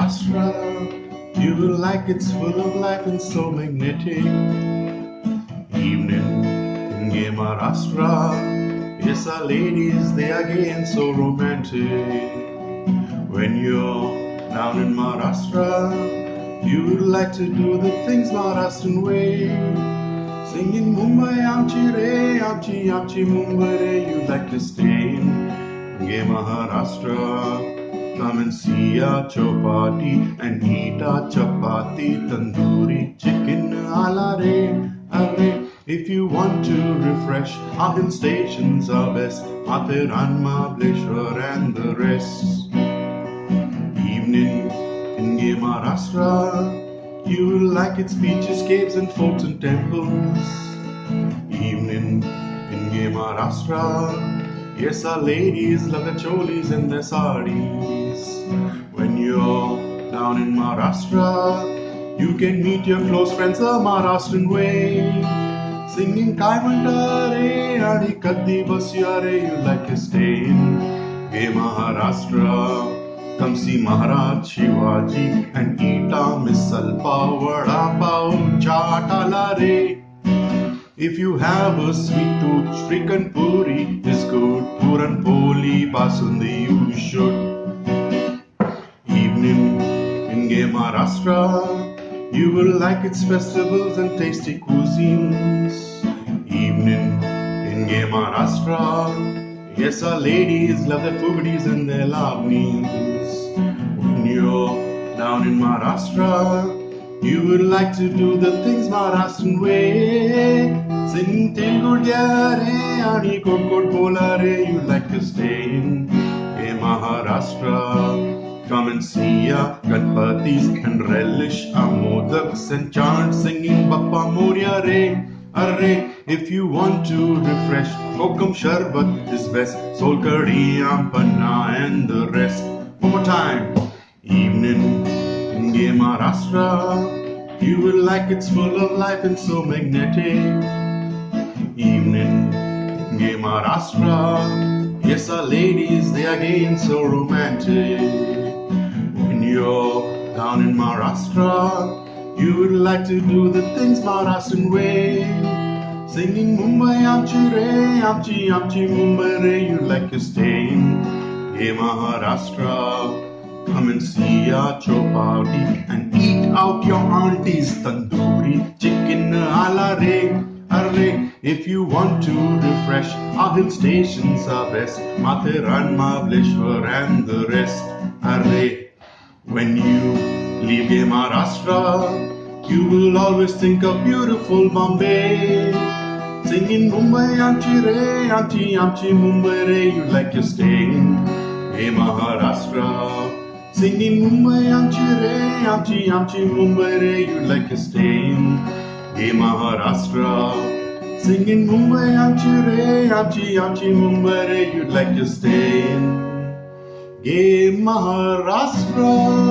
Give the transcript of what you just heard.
Maharashtra. You will like it's full of life and so magnetic. Evening in gay Maharashtra. Yes, our ladies, they are gay and so romantic. When you're down in Maharashtra, you would like to do the things Maharashtrian way. Singing Mumbai, Amchi Re, Amchi, Amchi Mumbai Re, you'd like to stay in gay Maharashtra. And see our Chowpatty and eat a chapati, tandoori chicken, ala re, are. If you want to refresh, our hill stations are best. Matheran, Mahabaleshwar and the rest. Evening in gay Maharashtra, you will like its beaches, caves and forts and temples. Evening in gay Maharashtra, yes, our ladies love their cholis and their saris. When you're down in Maharashtra, you can meet your close friends the Maharashtrian way. Singing Kai Mandare, Adi Kaddi Basyare, you like to stay in Maharashtra. Come see Maharaj Shivaji and eat our misal pav, vada pav, chaat. If you have a sweet tooth, Shrikhand Puri is good. Puran Poli Basundi you should. Maharashtra, you will like its festivals and tasty cuisines. Evening in gay Maharashtra, yes, our ladies love their fugadis and their lavnis. When you're down in Maharashtra, you would like to do the things Maharashtrian way. Sing Telugu Jare, Ani Kot Kot Bolare, you like to stay in Maharashtra. And Ganpatis and relish our modaks and chant singing Bappa Morya Re. Arre, if you want to refresh, Kokum Sharbat is best. Sol Ampana and the rest. One more time. Evening in Maharashtra, you will like it's full of life and so magnetic. Evening in Maharashtra, yes, our ladies, they are gay and so romantic. You're down in Maharashtra, you would like to do the things Maharashtrian way. Singing Mumbai, Amchi Re, Amchi, Amchi Mumbai Re, you like to stay in Hey Maharashtra. Come and see our Chowpatty and eat out your auntie's tandoori chicken ala re. Arre, if you want to refresh, our hill stations are best. Matheran, Mahabaleshwar and the rest. Arre, when you leave gay Maharashtra, you will always think of beautiful Bombay. Singing Mumbai, Amchi Re, Amchi, Amchi Mumbai Re, you like to stay in Maharashtra. Singing Mumbai, Amchi Re, Amchi, Amchi Mumbai Re, you like to stay in Maharashtra. Singing Mumbai, Amchi Re, Amchi, Amchi Mumbai Re, you'd like to stay in Maharashtra.